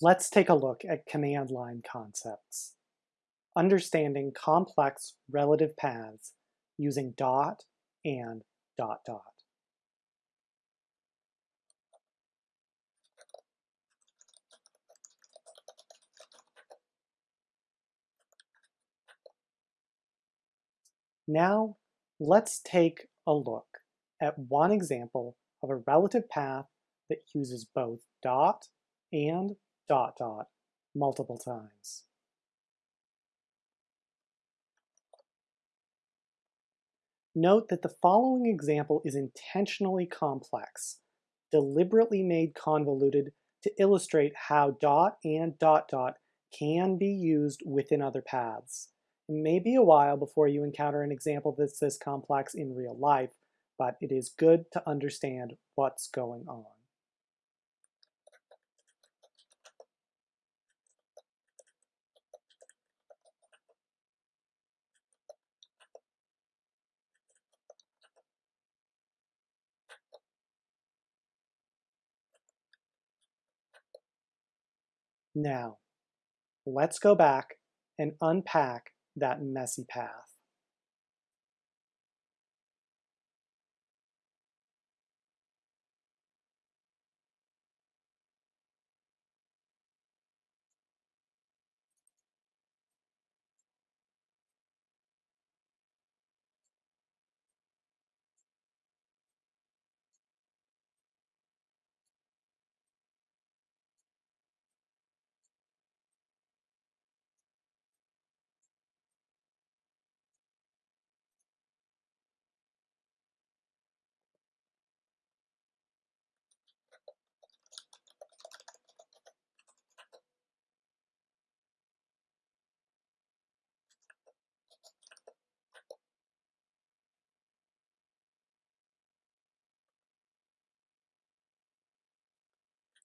Let's take a look at command line concepts. Understanding complex relative paths using dot and dot dot. Now, let's take a look at one example of a relative path that uses both dot and dot dot multiple times. Note that the following example is intentionally complex, deliberately made convoluted to illustrate how dot and dot dot can be used within other paths. It may be a while before you encounter an example that's this complex in real life, but it is good to understand what's going on. Now, let's go back and unpack that messy path.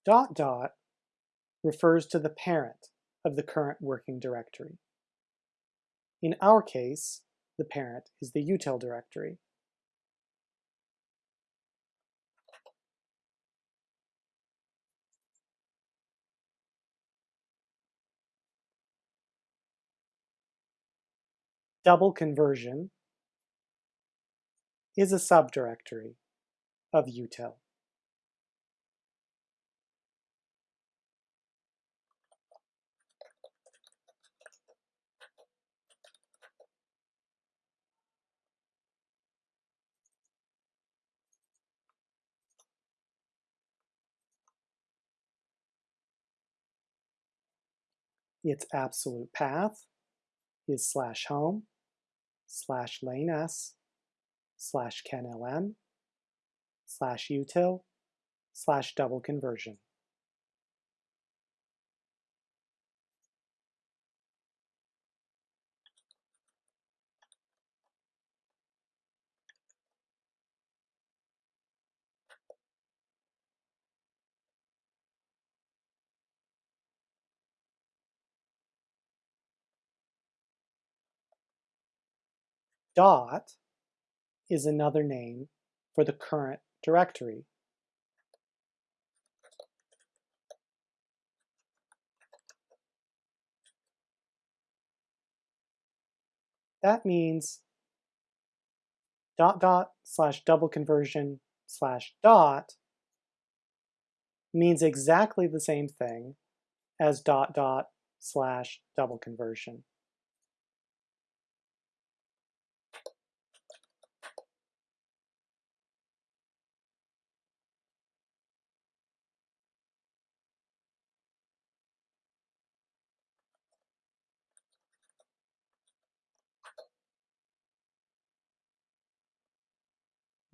Dot dot refers to the parent of the current working directory. In our case, the parent is the util directory. Double conversion is a subdirectory of util. Its absolute path is slash home slash lane s slash kenlm slash util slash double conversion. Dot is another name for the current directory. That means dot dot slash double conversion slash dot means exactly the same thing as dot dot slash double conversion.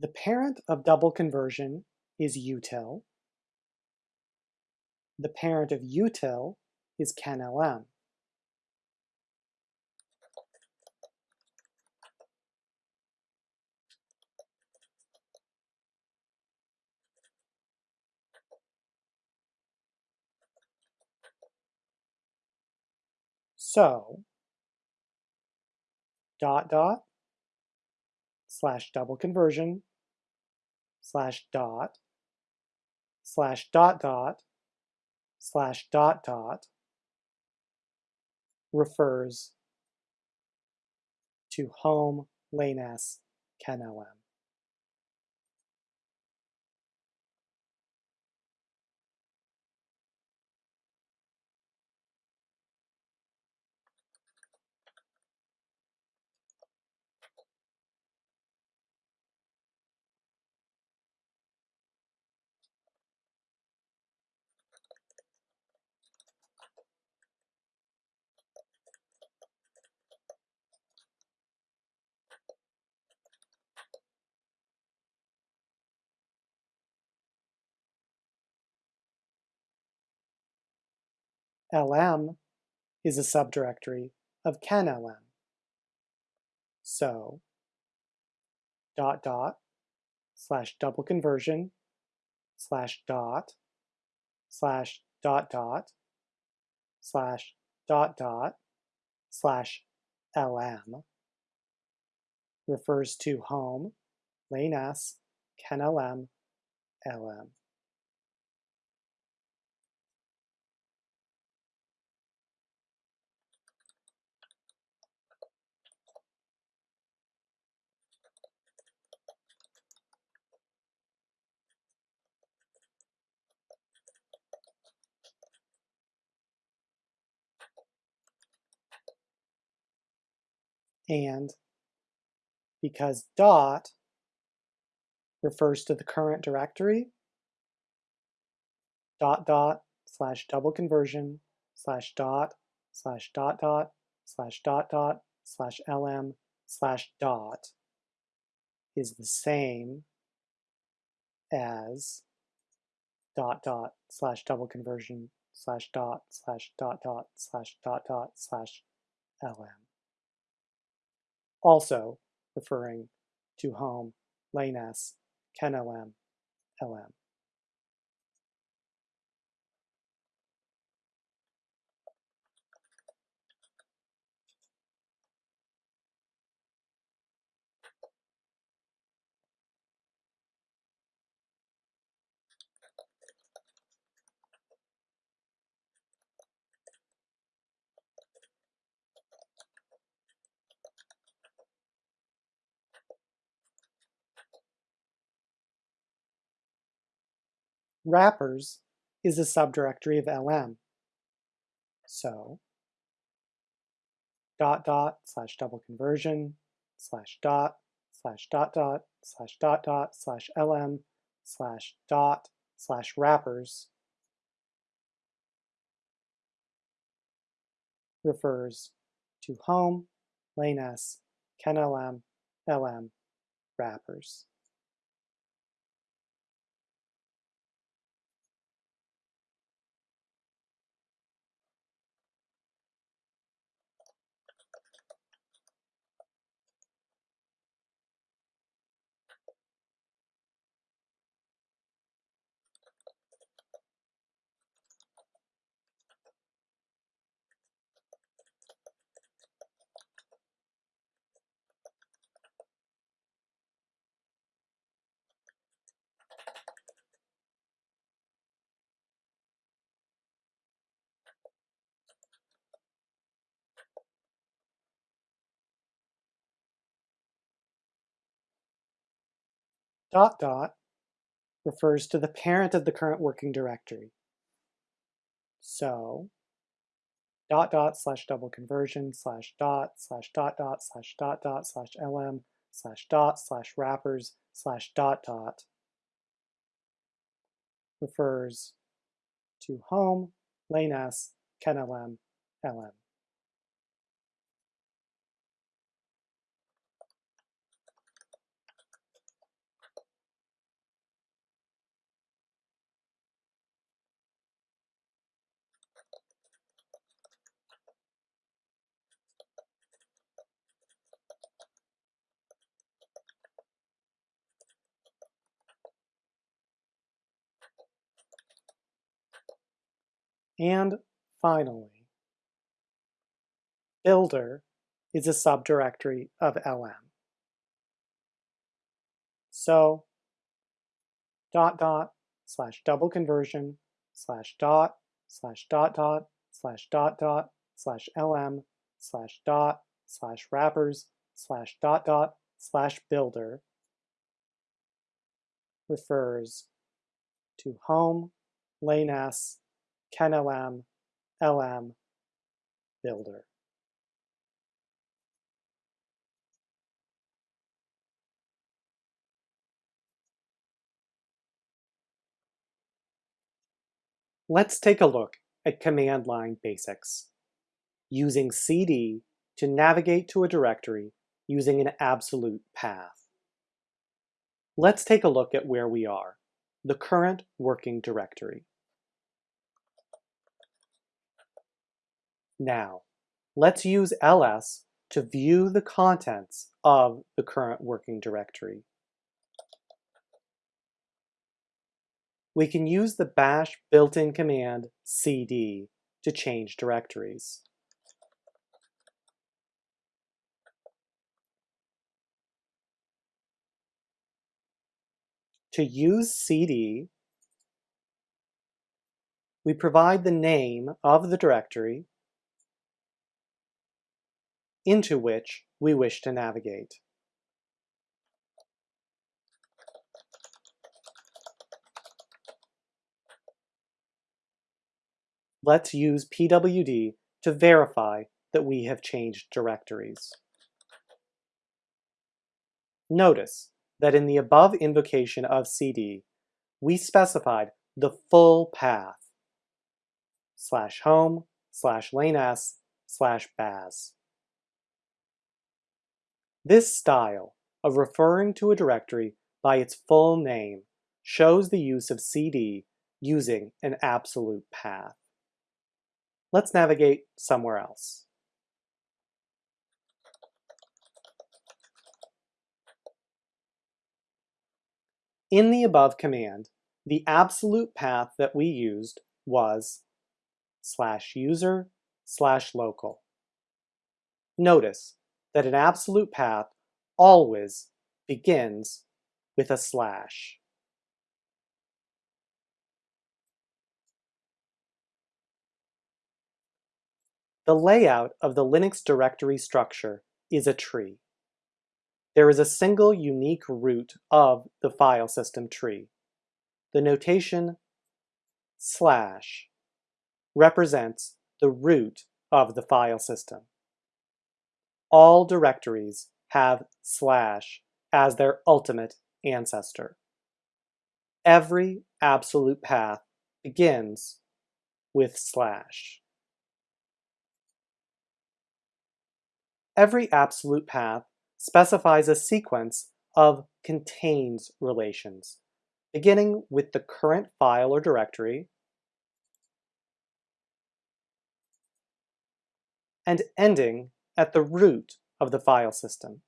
The parent of double conversion is util. The parent of util is kenlm. So, dot dot slash double conversion slash dot slash dot dot slash dot dot refers to home lanes kenlm. lm is a subdirectory of kenlm. So dot dot slash double conversion slash dot slash dot dot slash dot dot slash lm refers to home, lane s, kenlm, lm. And because dot refers to the current directory, dot dot slash double conversion slash dot slash dot dot slash dot dot slash lm slash dot is the same as dot dot slash double conversion slash dot slash dot dot slash dot dot slash lm also referring to home, lane S, kenlm, lm. Wrappers is a subdirectory of lm. So dot dot slash double conversion slash dot slash dot dot slash dot dot slash lm slash dot slash wrappers refers to home, lane s, kenlm, lm, wrappers. Dot dot refers to the parent of the current working directory. So dot dot slash double conversion slash dot slash dot dot slash dot dot slash lm slash dot slash wrappers slash dot dot refers to home, lane s, kenlm, lm. And finally, builder is a subdirectory of lm. So dot dot slash double conversion slash dot slash dot dot slash dot dot slash lm slash dot slash wrappers slash dot dot slash builder refers to home, lane S, kenlm, lm, builder. Let's take a look at command line basics. Using cd to navigate to a directory using an absolute path. Let's take a look at where we are, the current working directory. Now, let's use ls to view the contents of the current working directory. we can use the bash built-in command cd to change directories. To use cd, we provide the name of the directory into which we wish to navigate. let's use pwd to verify that we have changed directories. Notice that in the above invocation of cd, we specified the full path slash home slash lane s slash baz. This style of referring to a directory by its full name shows the use of cd using an absolute path. Let's navigate somewhere else. In the above command, the absolute path that we used was slash user slash local. Notice that an absolute path always begins with a slash. The layout of the Linux directory structure is a tree. There is a single unique root of the file system tree. The notation slash represents the root of the file system. All directories have slash as their ultimate ancestor. Every absolute path begins with slash. Every absolute path specifies a sequence of contains relations, beginning with the current file or directory, and ending at the root of the file system.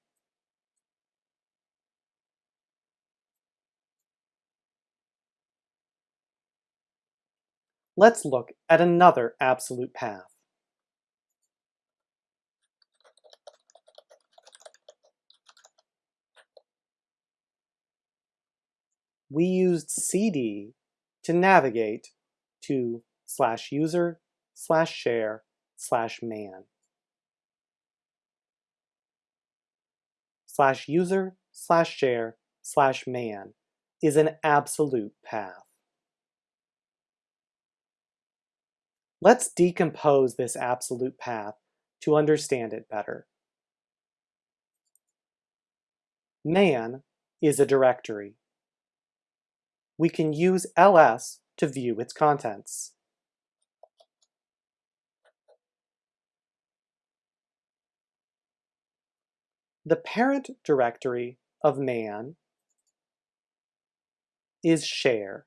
Let's look at another absolute path. we used cd to navigate to slash user slash share slash man. Slash user slash share slash man is an absolute path. Let's decompose this absolute path to understand it better. Man is a directory we can use ls to view its contents. The parent directory of man is share.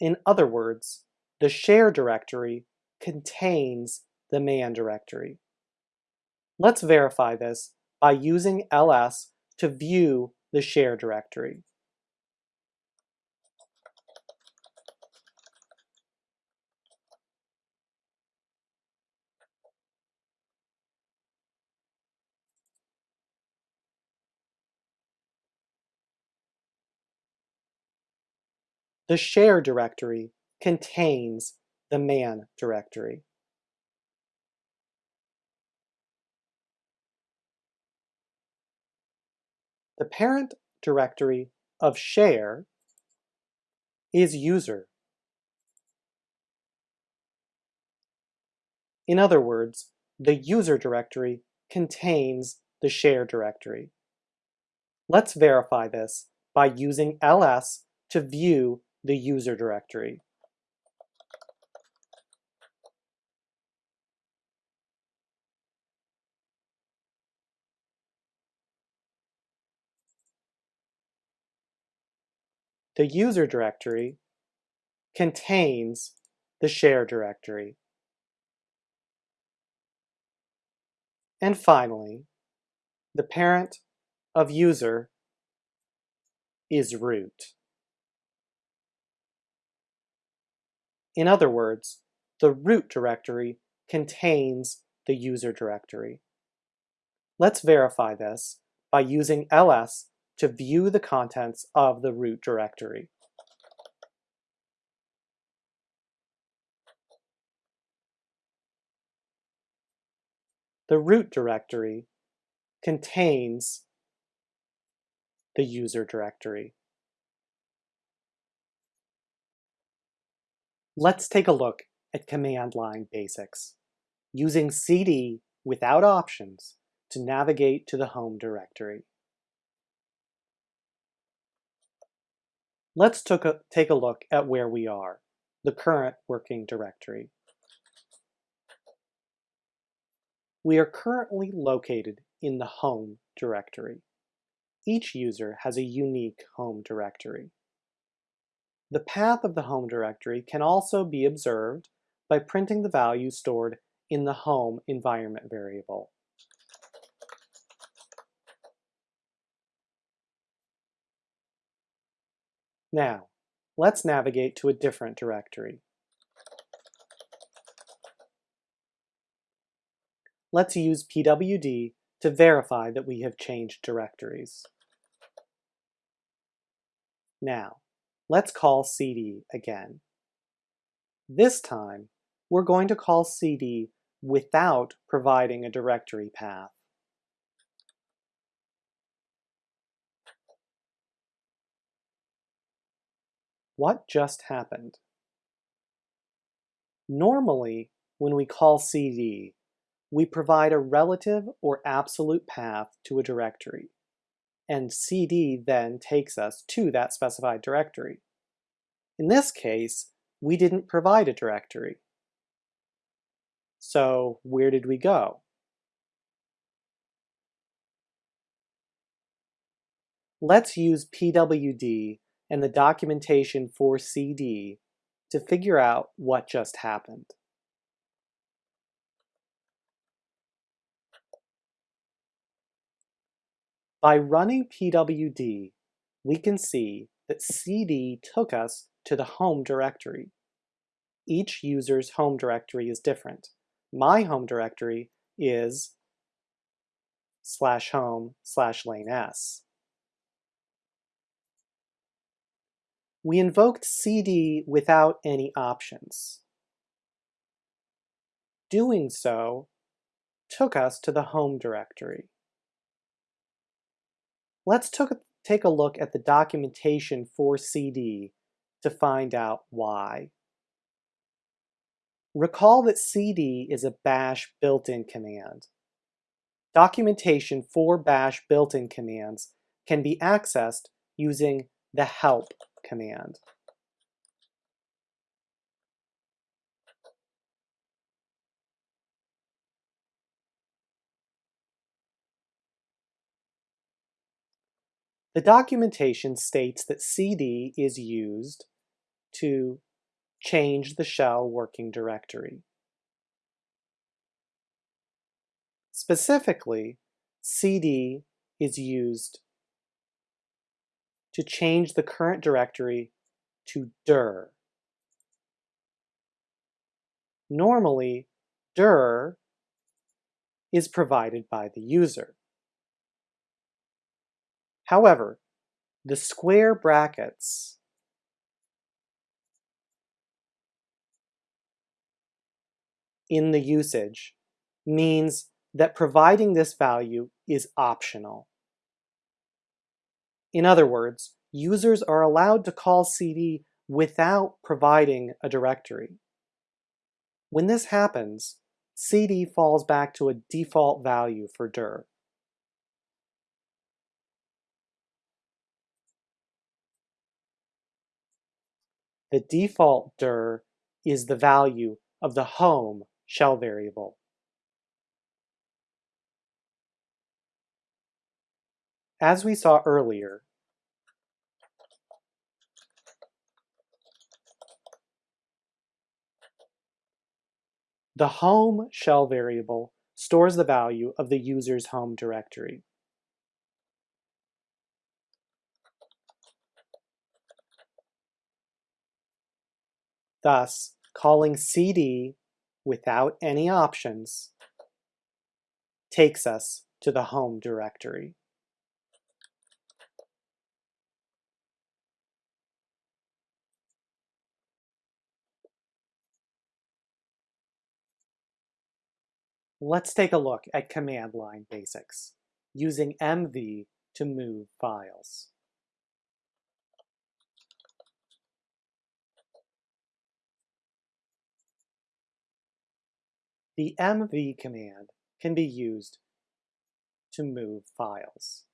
In other words, the share directory contains the man directory. Let's verify this by using ls to view the share directory. The share directory contains the man directory. The parent directory of share is user. In other words, the user directory contains the share directory. Let's verify this by using ls to view the user directory. The user directory contains the share directory. And finally, the parent of user is root. In other words, the root directory contains the user directory. Let's verify this by using ls to view the contents of the root directory. The root directory contains the user directory. Let's take a look at command line basics, using cd without options to navigate to the home directory. Let's a, take a look at where we are, the current working directory. We are currently located in the home directory. Each user has a unique home directory. The path of the home directory can also be observed by printing the value stored in the home environment variable. Now, let's navigate to a different directory. Let's use pwd to verify that we have changed directories. Now, let's call cd again. This time, we're going to call cd without providing a directory path. What just happened? Normally, when we call cd, we provide a relative or absolute path to a directory, and cd then takes us to that specified directory. In this case, we didn't provide a directory. So where did we go? Let's use pwd and the documentation for CD to figure out what just happened. By running pwd, we can see that cd took us to the home directory. Each user's home directory is different. My home directory is slash home slash lane s. we invoked cd without any options. Doing so took us to the home directory. Let's take a look at the documentation for cd to find out why. Recall that cd is a bash built-in command. Documentation for bash built-in commands can be accessed using the help command. The documentation states that cd is used to change the shell working directory. Specifically, cd is used to change the current directory to dir. Normally, dir is provided by the user. However, the square brackets in the usage means that providing this value is optional. In other words, users are allowed to call cd without providing a directory. When this happens, cd falls back to a default value for dir. The default dir is the value of the home shell variable. As we saw earlier, the home shell variable stores the value of the user's home directory. Thus, calling cd without any options takes us to the home directory. Let's take a look at command line basics, using MV to move files. The MV command can be used to move files.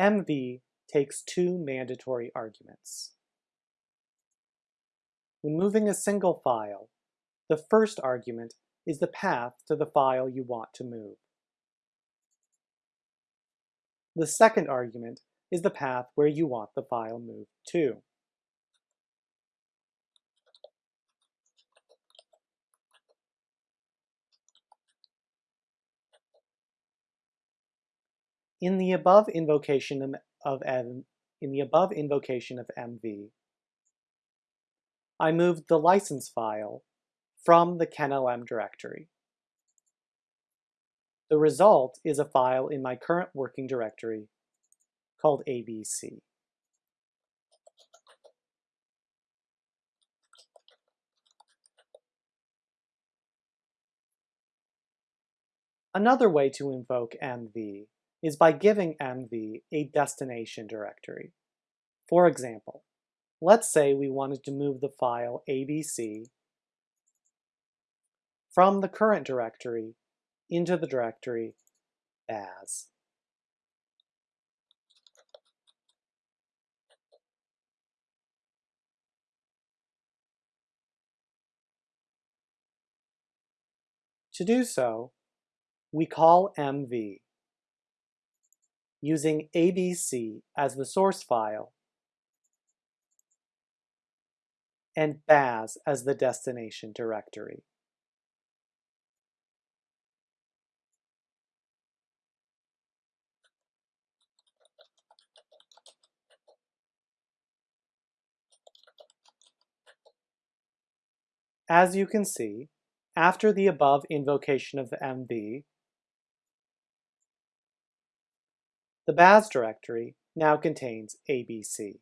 MV takes two mandatory arguments. When moving a single file, the first argument is the path to the file you want to move. The second argument is the path where you want the file moved to. In the above invocation of M, in the above invocation of MV, I moved the license file from the kenlm directory. The result is a file in my current working directory called ABC. Another way to invoke MV is by giving MV a destination directory. For example, let's say we wanted to move the file ABC from the current directory into the directory as. To do so, we call MV using ABC as the source file and baz as the destination directory. As you can see, after the above invocation of the MV, The baz directory now contains ABC.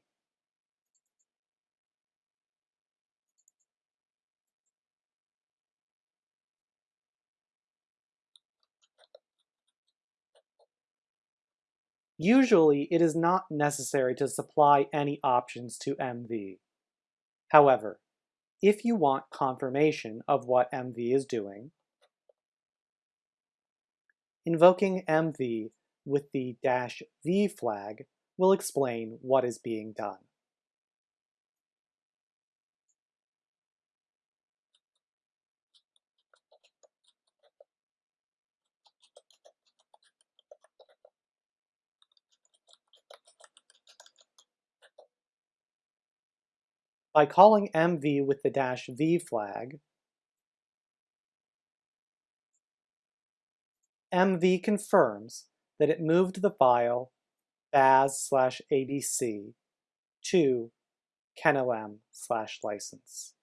Usually, it is not necessary to supply any options to MV. However, if you want confirmation of what MV is doing, invoking MV with the dash "v" flag will explain what is being done. By calling mv with the dash "v" flag, mv confirms that it moved the file baz slash abc to kenlm slash license.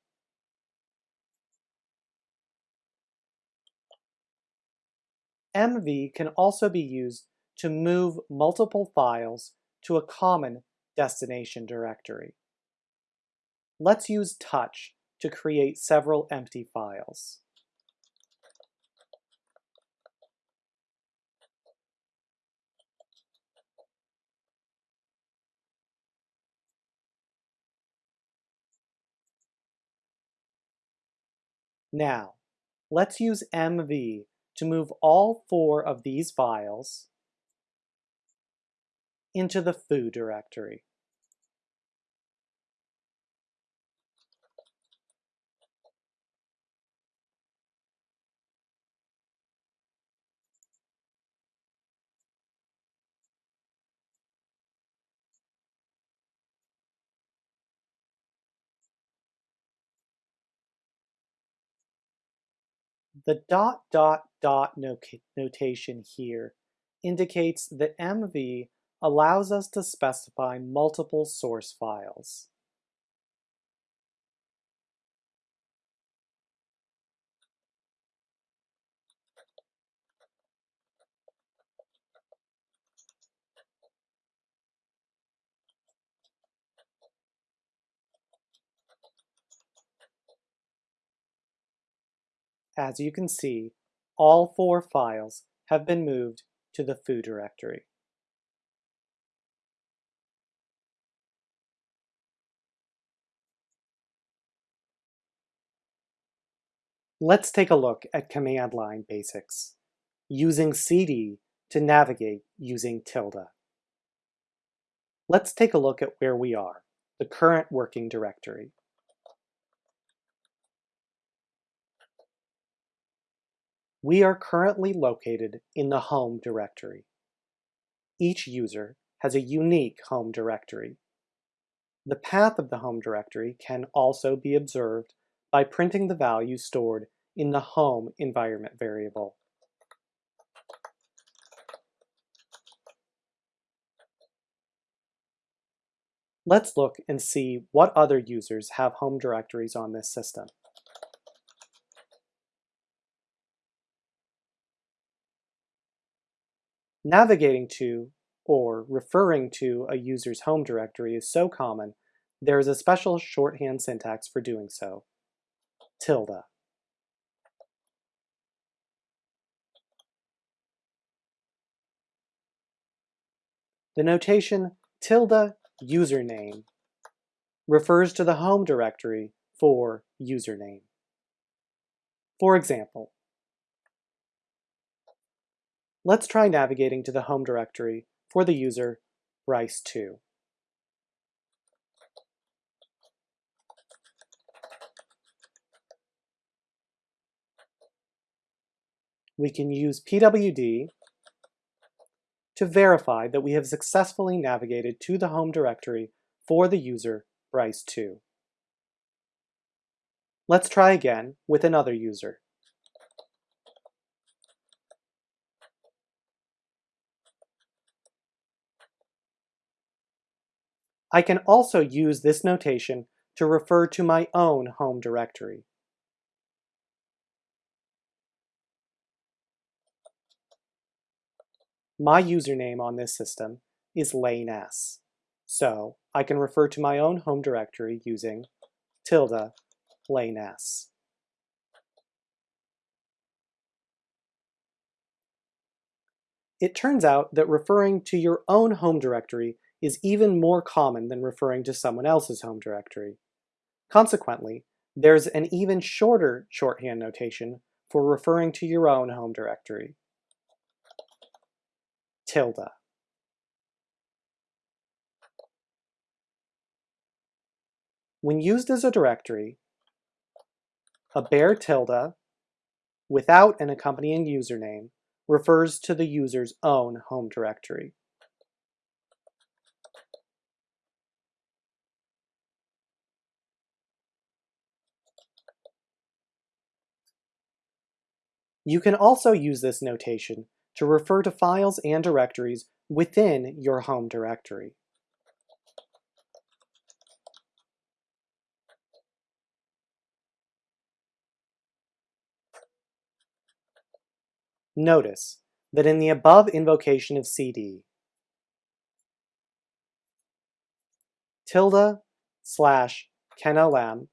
MV can also be used to move multiple files to a common destination directory. Let's use touch to create several empty files. Now, let's use MV to move all four of these files into the foo directory. The dot dot dot notation here indicates that MV allows us to specify multiple source files. As you can see, all four files have been moved to the foo directory. Let's take a look at command line basics, using cd to navigate using tilde. Let's take a look at where we are, the current working directory. We are currently located in the home directory. Each user has a unique home directory. The path of the home directory can also be observed by printing the value stored in the home environment variable. Let's look and see what other users have home directories on this system. Navigating to or referring to a user's home directory is so common, there is a special shorthand syntax for doing so, tilde. The notation tilde username refers to the home directory for username. For example, Let's try navigating to the home directory for the user Bryce2. We can use pwd to verify that we have successfully navigated to the home directory for the user Bryce2. Let's try again with another user. I can also use this notation to refer to my own home directory. My username on this system is Lane S, so I can refer to my own home directory using tilde Lane S. It turns out that referring to your own home directory is even more common than referring to someone else's home directory. Consequently, there's an even shorter shorthand notation for referring to your own home directory. Tilde. When used as a directory, a bare tilde without an accompanying username refers to the user's own home directory. You can also use this notation to refer to files and directories within your home directory. Notice that in the above invocation of cd, tilde slash kenlm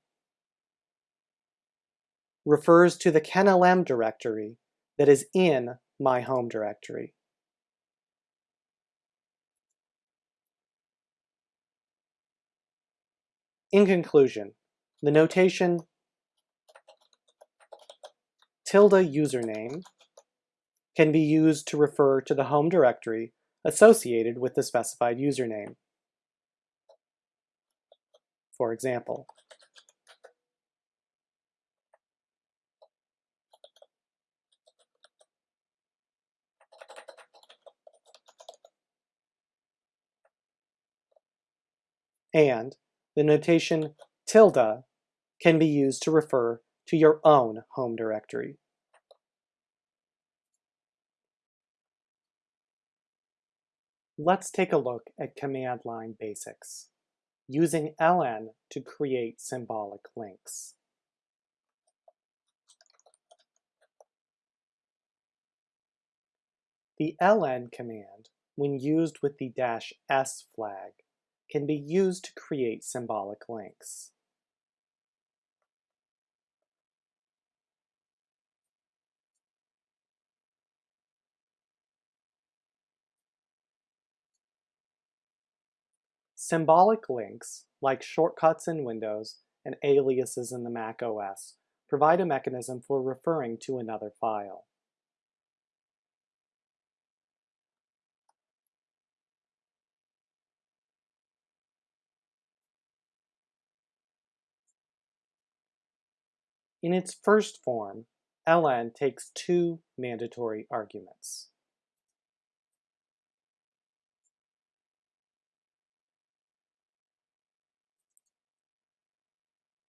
refers to the KenLM directory that is in my home directory. In conclusion, the notation tilde username can be used to refer to the home directory associated with the specified username. For example, and the notation tilde can be used to refer to your own home directory. Let's take a look at command line basics, using ln to create symbolic links. The ln command, when used with the "-s flag, can be used to create symbolic links. Symbolic links, like shortcuts in Windows and aliases in the Mac OS, provide a mechanism for referring to another file. In its first form, ln takes two mandatory arguments.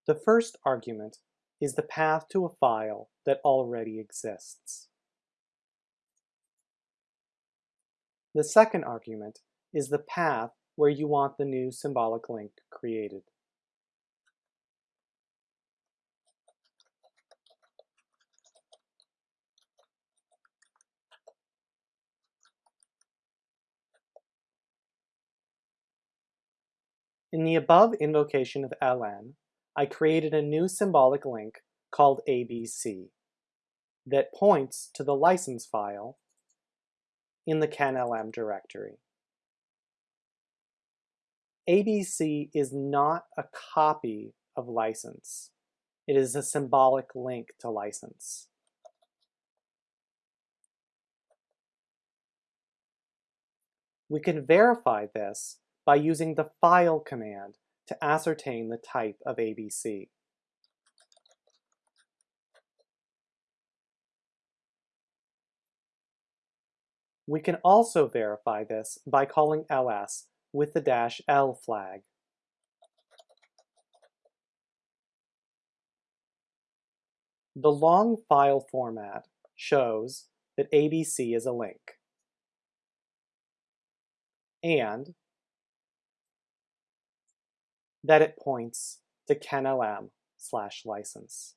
The first argument is the path to a file that already exists. The second argument is the path where you want the new symbolic link created. In the above invocation of ln, I created a new symbolic link called ABC that points to the license file in the KenLM directory. ABC is not a copy of license. It is a symbolic link to license. We can verify this by using the file command to ascertain the type of ABC. We can also verify this by calling ls with the dash "-l flag. The long file format shows that ABC is a link. And that it points to KenLM slash license.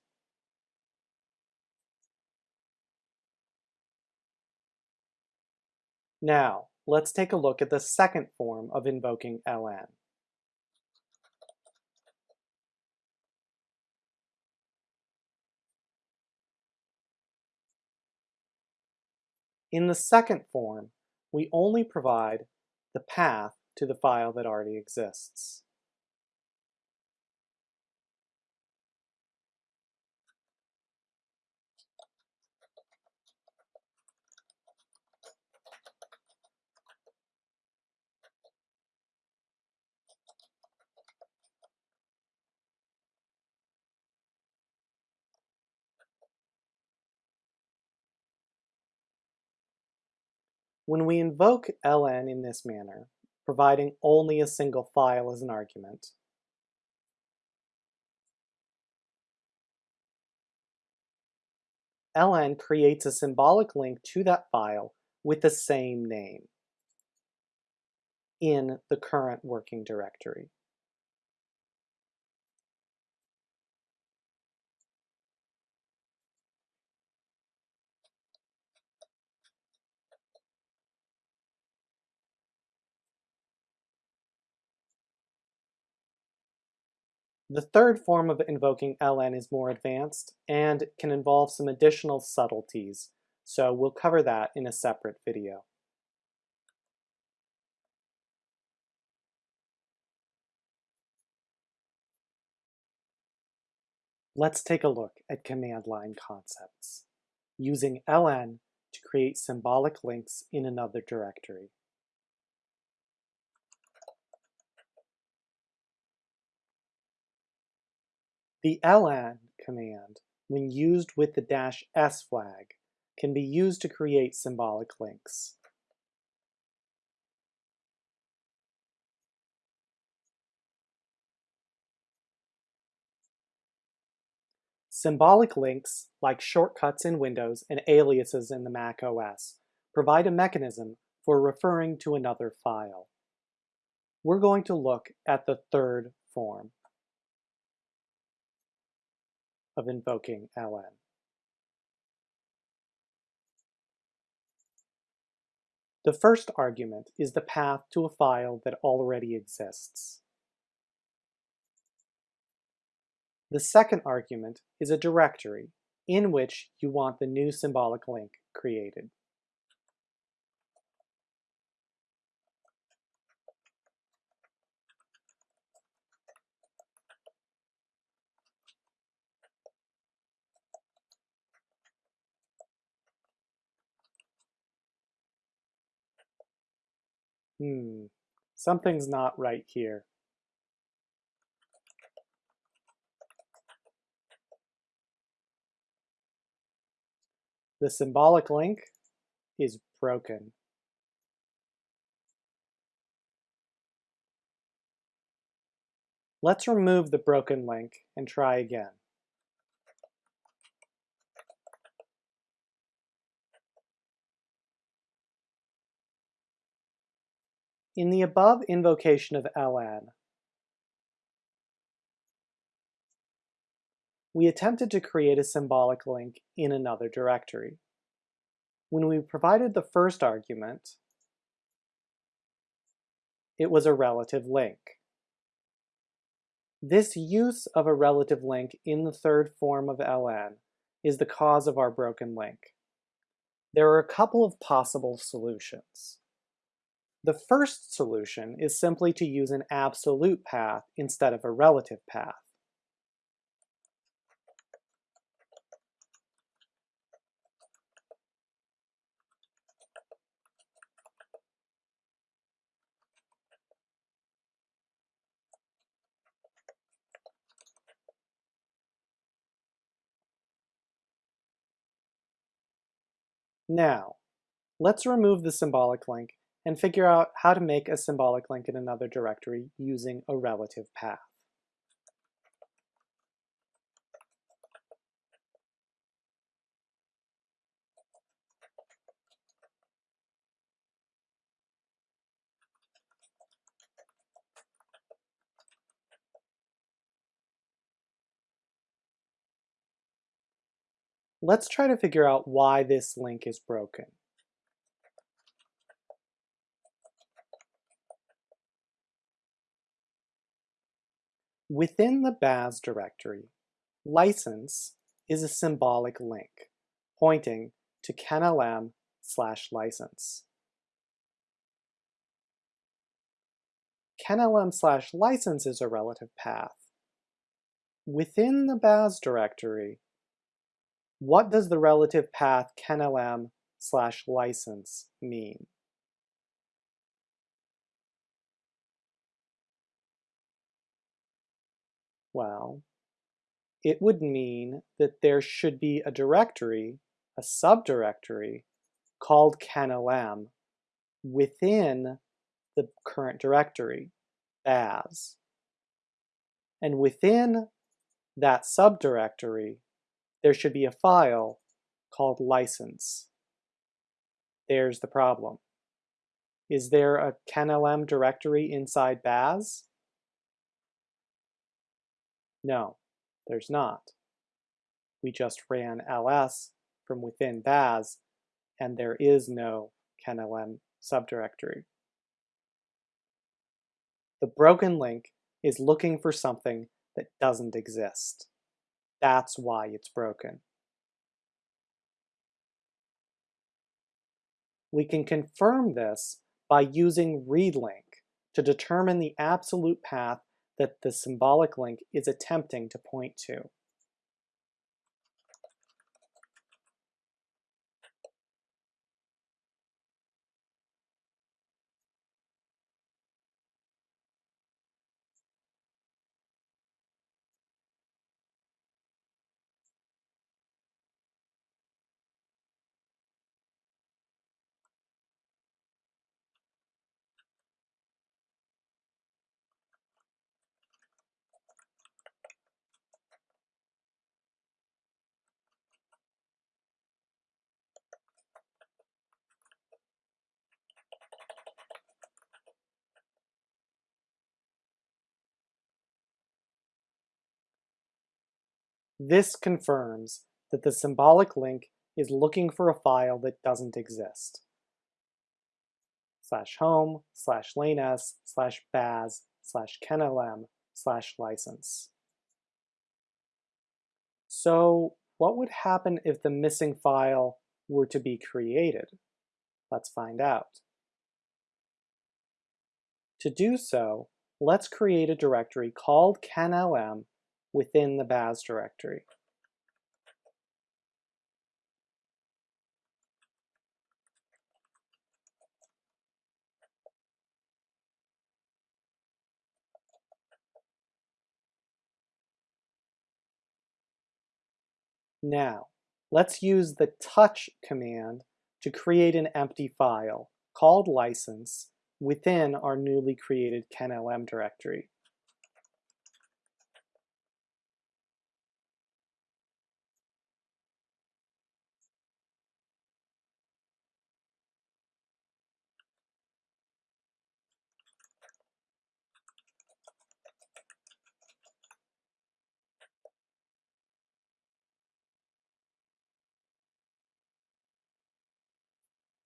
Now, let's take a look at the second form of invoking ln. In the second form, we only provide the path to the file that already exists. When we invoke ln in this manner, providing only a single file as an argument, ln creates a symbolic link to that file with the same name in the current working directory. The third form of invoking ln is more advanced and can involve some additional subtleties, so we'll cover that in a separate video. Let's take a look at command line concepts, using ln to create symbolic links in another directory. The ln command, when used with the dash "s" flag, can be used to create symbolic links. Symbolic links, like shortcuts in Windows and aliases in the Mac OS, provide a mechanism for referring to another file. We're going to look at the third form of invoking ln. The first argument is the path to a file that already exists. The second argument is a directory in which you want the new symbolic link created. Hmm, something's not right here. The symbolic link is broken. Let's remove the broken link and try again. In the above invocation of ln, we attempted to create a symbolic link in another directory. When we provided the first argument, it was a relative link. This use of a relative link in the third form of ln is the cause of our broken link. There are a couple of possible solutions. The first solution is simply to use an absolute path instead of a relative path. Now, let's remove the symbolic link and figure out how to make a symbolic link in another directory using a relative path. Let's try to figure out why this link is broken. Within the baz directory, license is a symbolic link pointing to kenlm slash license. kenlm slash license is a relative path. Within the baz directory, what does the relative path kenlm slash license mean? Well, it would mean that there should be a directory, a subdirectory, called kenlm within the current directory, baz. And within that subdirectory, there should be a file called license. There's the problem. Is there a kenlm directory inside baz? No, there's not. We just ran ls from within baz, and there is no kenlm subdirectory. The broken link is looking for something that doesn't exist. That's why it's broken. We can confirm this by using readlink to determine the absolute path that the symbolic link is attempting to point to. This confirms that the symbolic link is looking for a file that doesn't exist. Slash home, slash lanes, slash baz, slash kenlm, slash license. So what would happen if the missing file were to be created? Let's find out. To do so, let's create a directory called kenlm within the baz directory. Now, let's use the touch command to create an empty file called license within our newly created kenlm directory.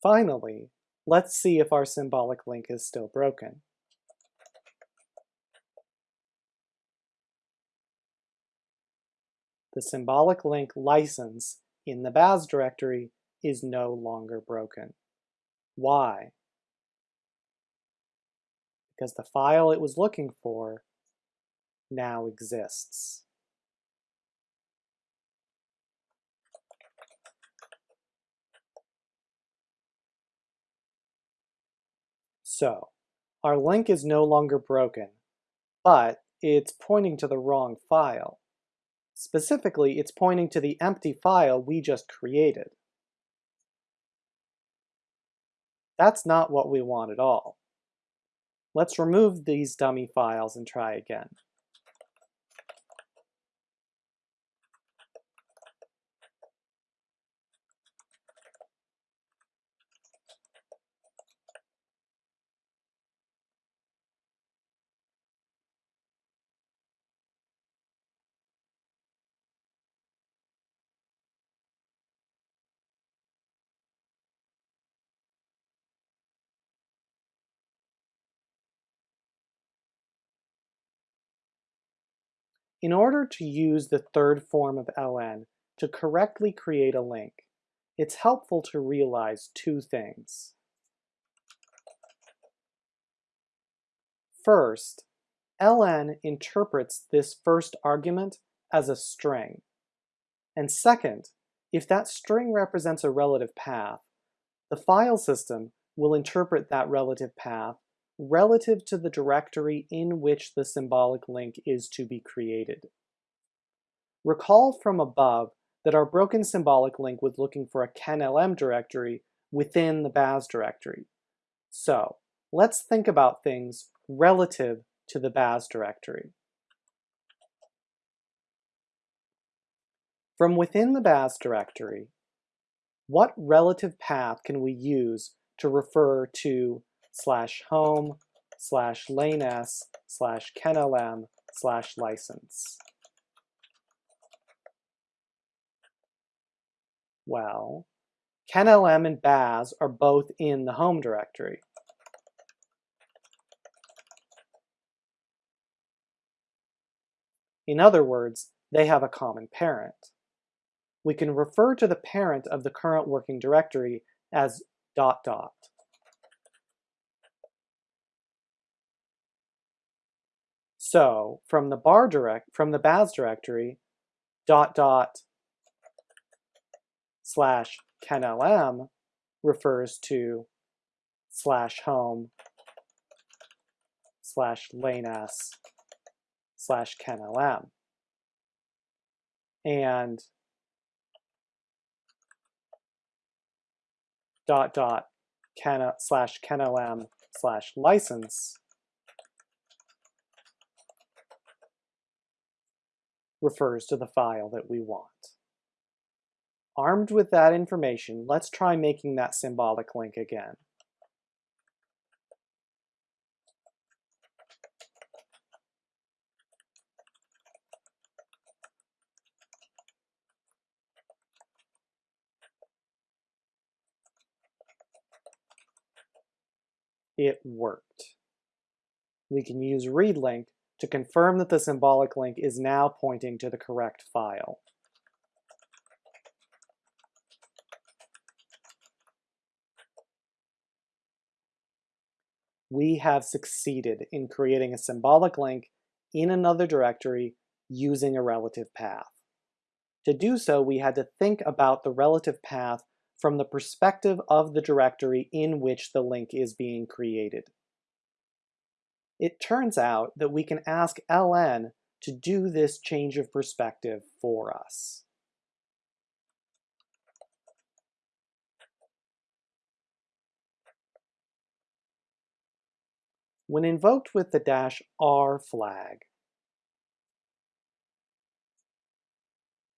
Finally, let's see if our symbolic link is still broken. The symbolic link license in the baz directory is no longer broken. Why? Because the file it was looking for now exists. So, our link is no longer broken, but it's pointing to the wrong file. Specifically, it's pointing to the empty file we just created. That's not what we want at all. Let's remove these dummy files and try again. In order to use the third form of LN to correctly create a link, it's helpful to realize two things. First, ln interprets this first argument as a string. And second, if that string represents a relative path, the file system will interpret that relative path relative to the directory in which the symbolic link is to be created. Recall from above that our broken symbolic link was looking for a kenlm directory within the baz directory. So let's think about things relative to the baz directory. From within the baz directory, what relative path can we use to refer to slash home slash lanes slash kenlm slash license. Well, kenlm and baz are both in the home directory. In other words, they have a common parent. We can refer to the parent of the current working directory as dot dot. So from the bar direct from the baz directory, dot dot slash kenlm refers to slash home slash laneS slash kenlm. And dot dot ken slash kenlm slash license refers to the file that we want. Armed with that information, let's try making that symbolic link again. It worked. We can use readlink to confirm that the symbolic link is now pointing to the correct file. We have succeeded in creating a symbolic link in another directory using a relative path. To do so, we had to think about the relative path from the perspective of the directory in which the link is being created it turns out that we can ask ln to do this change of perspective for us. When invoked with the dash r flag,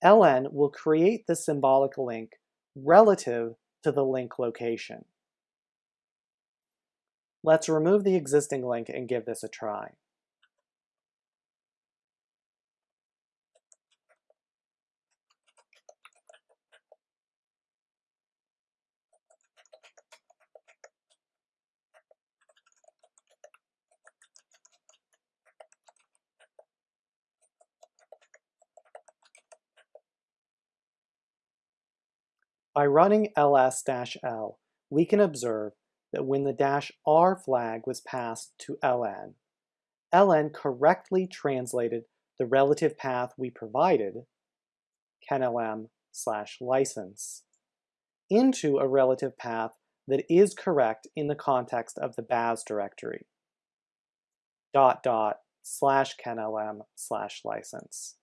ln will create the symbolic link relative to the link location. Let's remove the existing link and give this a try. By running ls-l, we can observe that when the dash R flag was passed to ln, ln correctly translated the relative path we provided, kenlm slash license, into a relative path that is correct in the context of the baz directory, dot dot slash kenlm slash license.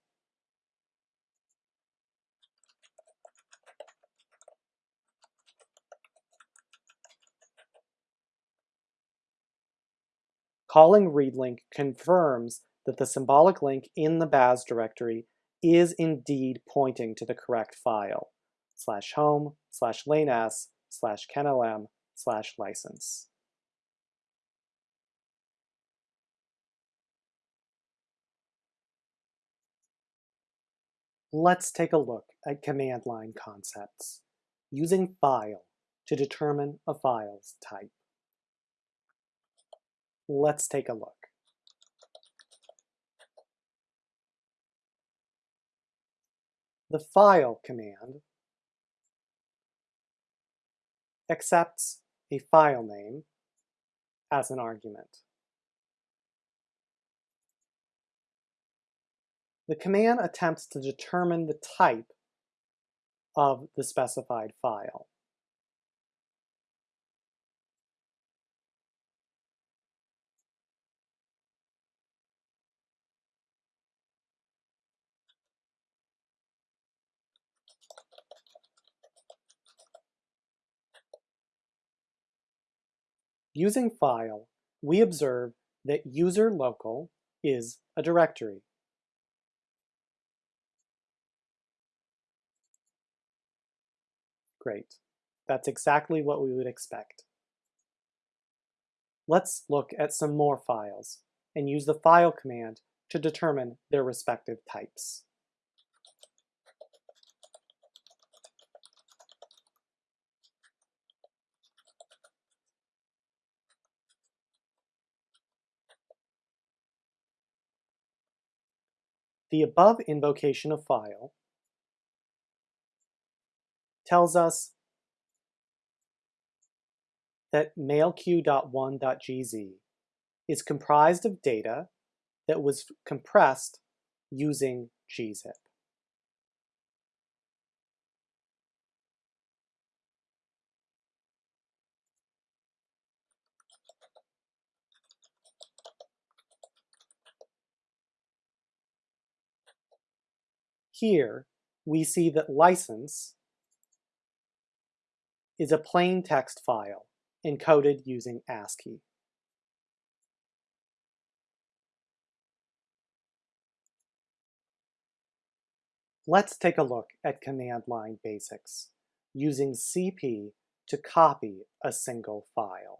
Calling readlink confirms that the symbolic link in the baz directory is indeed pointing to the correct file, slash home, slash laneS, slash kenlm, slash license. Let's take a look at command line concepts, using file to determine a file's type. Let's take a look. The file command accepts a file name as an argument. The command attempts to determine the type of the specified file. Using file, we observe that user local is a directory. Great. That's exactly what we would expect. Let's look at some more files and use the file command to determine their respective types. The above invocation of file tells us that mailq.1.gz is comprised of data that was compressed using gzip. Here, we see that license is a plain text file encoded using ASCII. Let's take a look at command line basics using CP to copy a single file.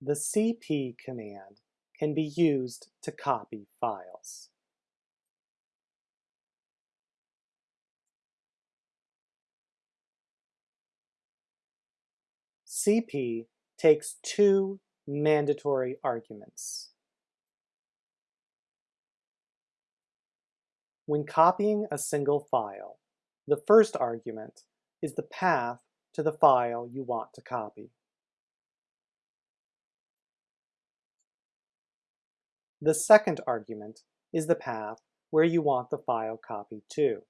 The CP command can be used to copy files. CP takes two mandatory arguments. When copying a single file, the first argument is the path to the file you want to copy. The second argument is the path where you want the file copied to.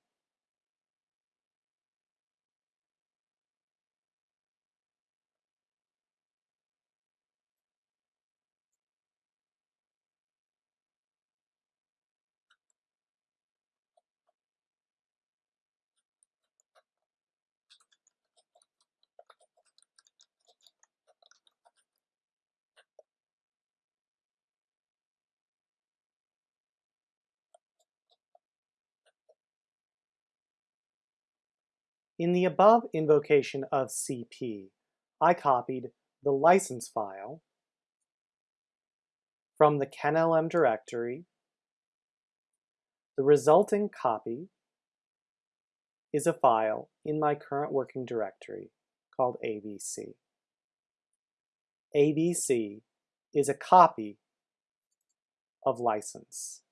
In the above invocation of CP, I copied the license file from the KenLM directory. The resulting copy is a file in my current working directory called ABC. ABC is a copy of license.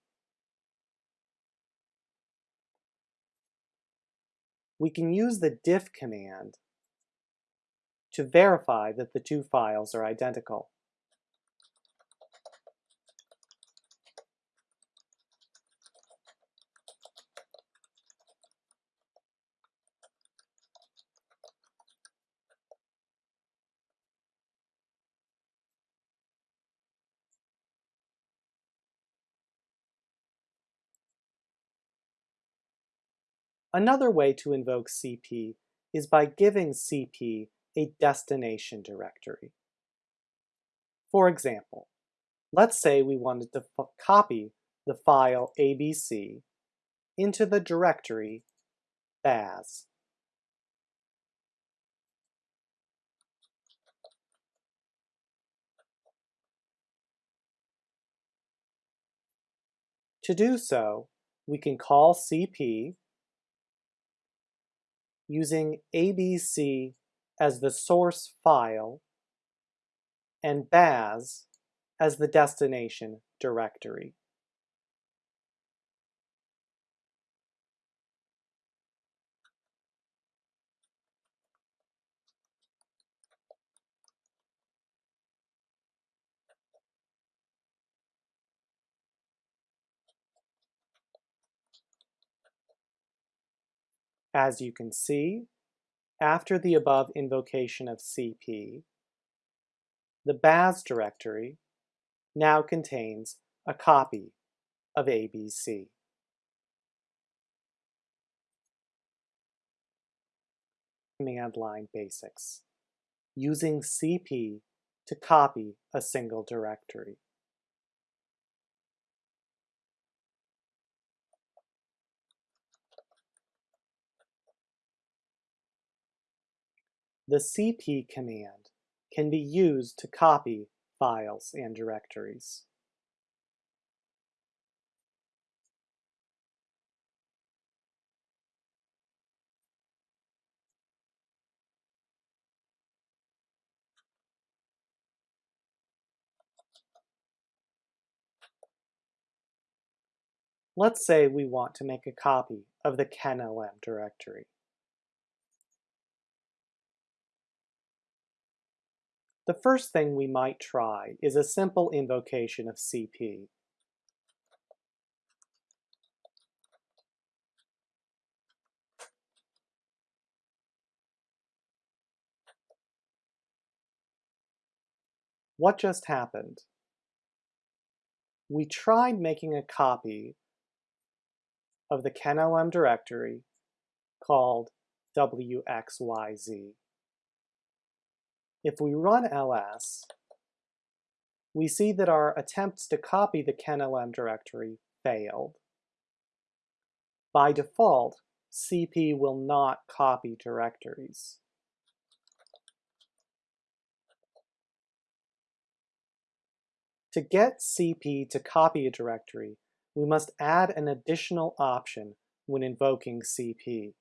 We can use the diff command to verify that the two files are identical. Another way to invoke CP is by giving CP a destination directory. For example, let's say we wanted to copy the file ABC into the directory baz. To do so, we can call CP using ABC as the source file and baz as the destination directory. As you can see, after the above invocation of CP, the baz directory now contains a copy of ABC. Command line basics, using CP to copy a single directory. The cp command can be used to copy files and directories. Let's say we want to make a copy of the kenlm directory. The first thing we might try is a simple invocation of CP. What just happened? We tried making a copy of the KenLM directory called wxyz. If we run ls, we see that our attempts to copy the KenLM directory failed. By default, CP will not copy directories. To get CP to copy a directory, we must add an additional option when invoking CP.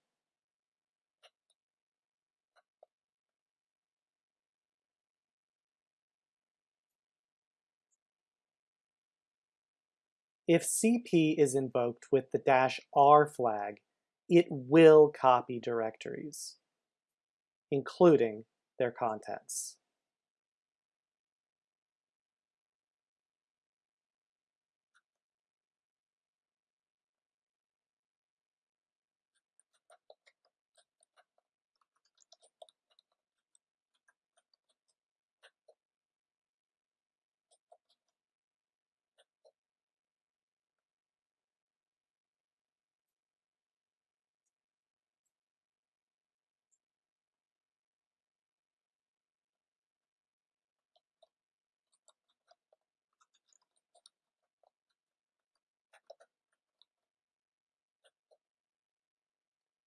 If CP is invoked with the dash R flag, it will copy directories, including their contents.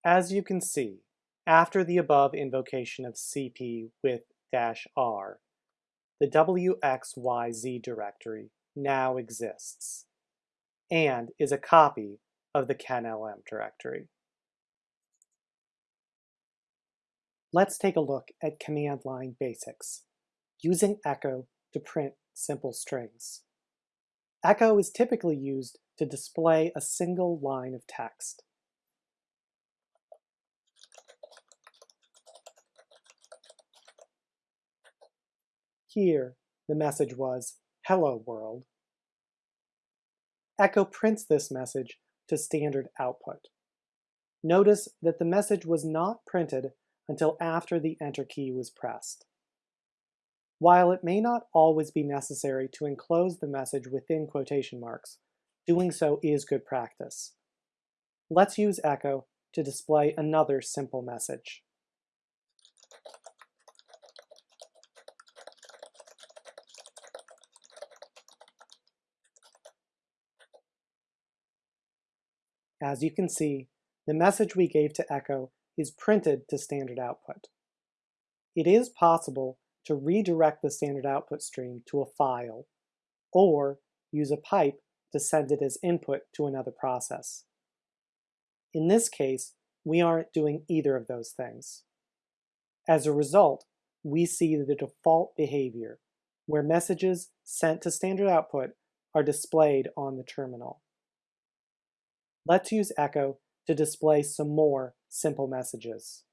As you can see, after the above invocation of cp with dash "-r", the wxyz directory now exists and is a copy of the KenLM directory. Let's take a look at command line basics, using echo to print simple strings. Echo is typically used to display a single line of text. Here, the message was, Hello World. Echo prints this message to standard output. Notice that the message was not printed until after the Enter key was pressed. While it may not always be necessary to enclose the message within quotation marks, doing so is good practice. Let's use Echo to display another simple message. As you can see, the message we gave to Echo is printed to standard output. It is possible to redirect the standard output stream to a file, or use a pipe to send it as input to another process. In this case, we aren't doing either of those things. As a result, we see the default behavior, where messages sent to standard output are displayed on the terminal. Let's use Echo to display some more simple messages.